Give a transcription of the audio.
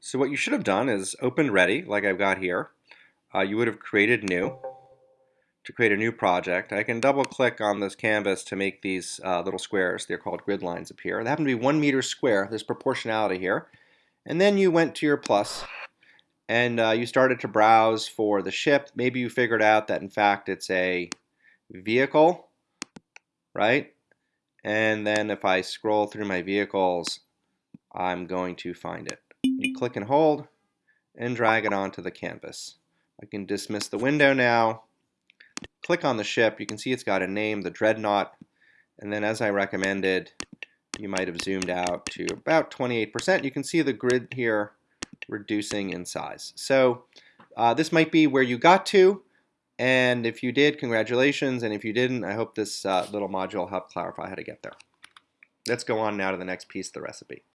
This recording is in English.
So what you should have done is open ready, like I've got here. Uh, you would have created new to create a new project. I can double click on this canvas to make these uh, little squares. They're called grid lines appear. They happen to be one meter square. There's proportionality here. And then you went to your plus and uh, you started to browse for the ship. Maybe you figured out that in fact it's a vehicle, right? And then if I scroll through my vehicles, I'm going to find it. You click and hold and drag it onto the canvas. I can dismiss the window now. Click on the ship. You can see it's got a name, the Dreadnought. And then as I recommended, you might have zoomed out to about 28%. You can see the grid here reducing in size. So uh, this might be where you got to. And if you did, congratulations. And if you didn't, I hope this uh, little module helped clarify how to get there. Let's go on now to the next piece of the recipe.